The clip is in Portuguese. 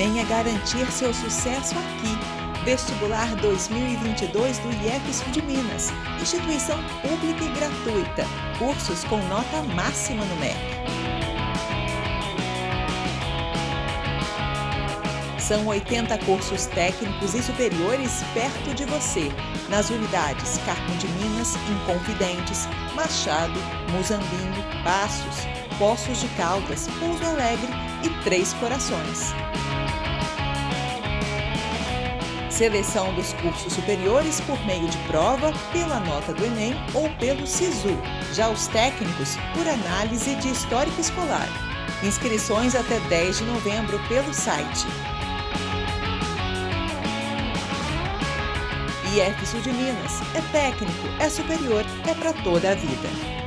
Venha garantir seu sucesso aqui. Vestibular 2022 do IEF de Minas, instituição pública e gratuita. Cursos com nota máxima no MEC. São 80 cursos técnicos e superiores perto de você, nas unidades Carmo de Minas, Inconfidentes, Machado, Muzambinho, Passos, Poços de Caldas, Pouso Alegre e Três Corações. Seleção dos cursos superiores por meio de prova, pela nota do Enem ou pelo SISU. Já os técnicos, por análise de histórico escolar. Inscrições até 10 de novembro pelo site IF Sul de Minas. É técnico, é superior, é para toda a vida.